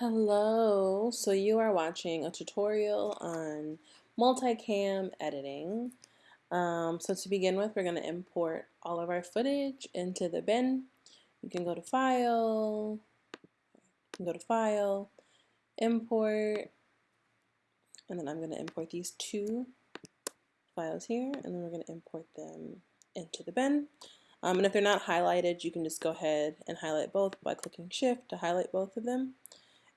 Hello, so you are watching a tutorial on multicam editing. Um, so to begin with, we're going to import all of our footage into the bin. You can go to File, go to File, Import, and then I'm going to import these two files here, and then we're going to import them into the bin. Um, and if they're not highlighted, you can just go ahead and highlight both by clicking Shift to highlight both of them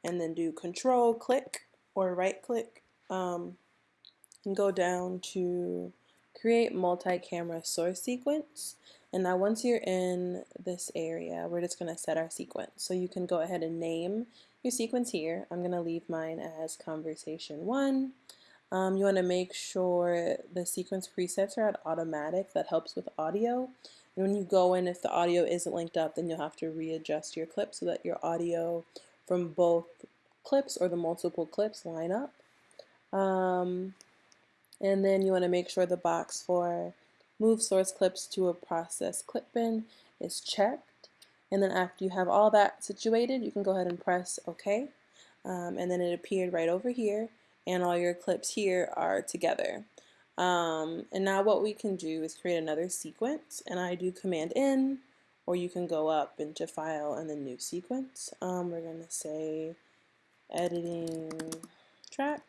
and then do control click or right click um, and go down to create multi-camera source sequence. And now once you're in this area we're just going to set our sequence. So you can go ahead and name your sequence here. I'm going to leave mine as conversation 1 um, you want to make sure the sequence presets are at automatic. That helps with audio. And when you go in if the audio isn't linked up then you'll have to readjust your clip so that your audio from both clips or the multiple clips line up. Um, and then you want to make sure the box for move source clips to a process clip bin is checked. And then after you have all that situated, you can go ahead and press OK. Um, and then it appeared right over here and all your clips here are together. Um, and now what we can do is create another sequence and I do command N or you can go up into file and then new sequence. Um, we're going to say editing track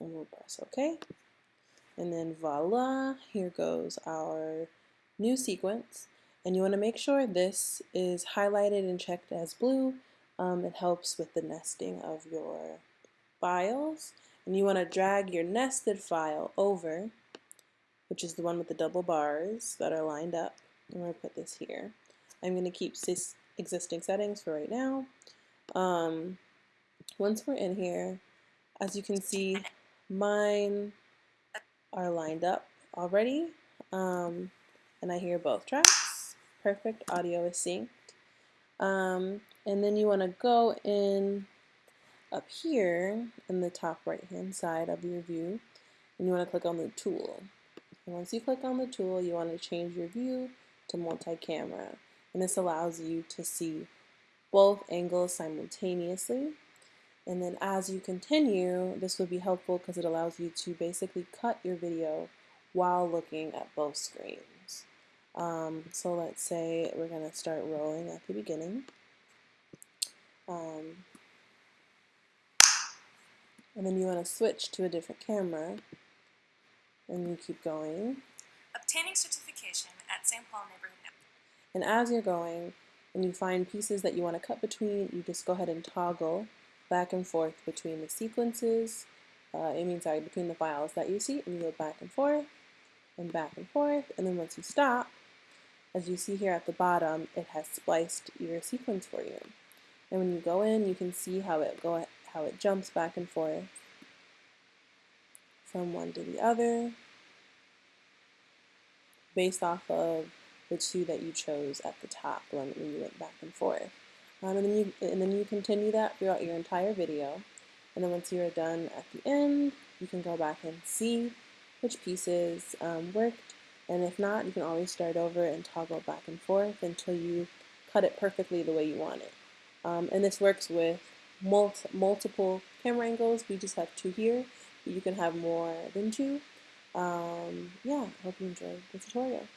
and we'll press OK. And then voila, here goes our new sequence. And you want to make sure this is highlighted and checked as blue. Um, it helps with the nesting of your files. And you want to drag your nested file over, which is the one with the double bars that are lined up. I'm going to put this here. I'm going to keep existing settings for right now. Um, once we're in here, as you can see, mine are lined up already. Um, and I hear both tracks. Perfect, audio is synced. Um, and then you want to go in up here in the top right hand side of your view and you want to click on the tool. And once you click on the tool, you want to change your view to multi-camera. And this allows you to see both angles simultaneously. And then as you continue, this would be helpful because it allows you to basically cut your video while looking at both screens. Um, so let's say we're going to start rolling at the beginning. Um, and then you want to switch to a different camera and you keep going. Obtaining certification St. Paul Neighborhood. And as you're going, and you find pieces that you want to cut between, you just go ahead and toggle back and forth between the sequences, uh, I mean, sorry, between the files that you see, and you go back and forth, and back and forth, and then once you stop, as you see here at the bottom, it has spliced your sequence for you. And when you go in, you can see how it go how it jumps back and forth from one to the other based off of the two that you chose at the top when, you went back and forth. Um, and, then you, and then you continue that throughout your entire video. And then once you're done at the end, you can go back and see which pieces um, worked. And if not, you can always start over and toggle back and forth until you cut it perfectly the way you want it. Um, and this works with multi multiple camera angles. We just have two here, but you can have more than two. Um, yeah, I hope you enjoyed the tutorial.